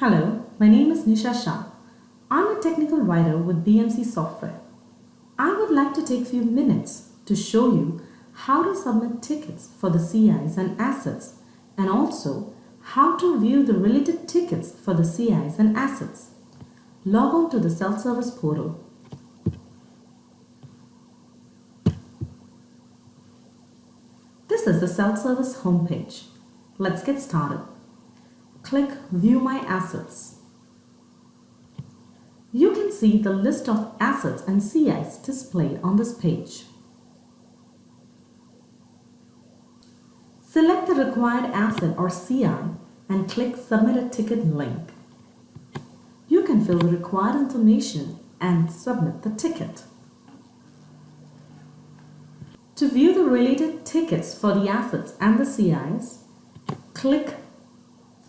Hello, my name is Nisha Shah. I'm a technical writer with BMC Software. I would like to take a few minutes to show you how to submit tickets for the CIs and assets and also how to view the related tickets for the CIs and assets. Log on to the self-service portal. This is the self-service homepage. Let's get started. Click View My Assets. You can see the list of assets and CIs displayed on this page. Select the required asset or CI and click Submit a Ticket link. You can fill the required information and submit the ticket. To view the related tickets for the assets and the CIs, click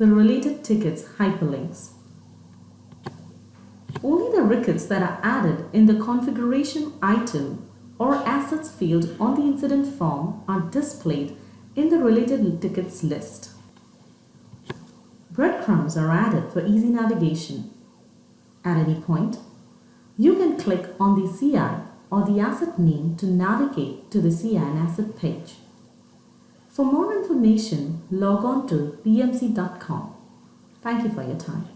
the related tickets hyperlinks. Only the records that are added in the configuration item or assets field on the incident form are displayed in the related tickets list. Breadcrumbs are added for easy navigation. At any point, you can click on the CI or the asset name to navigate to the CI and asset page. For more information, log on to bmc.com. Thank you for your time.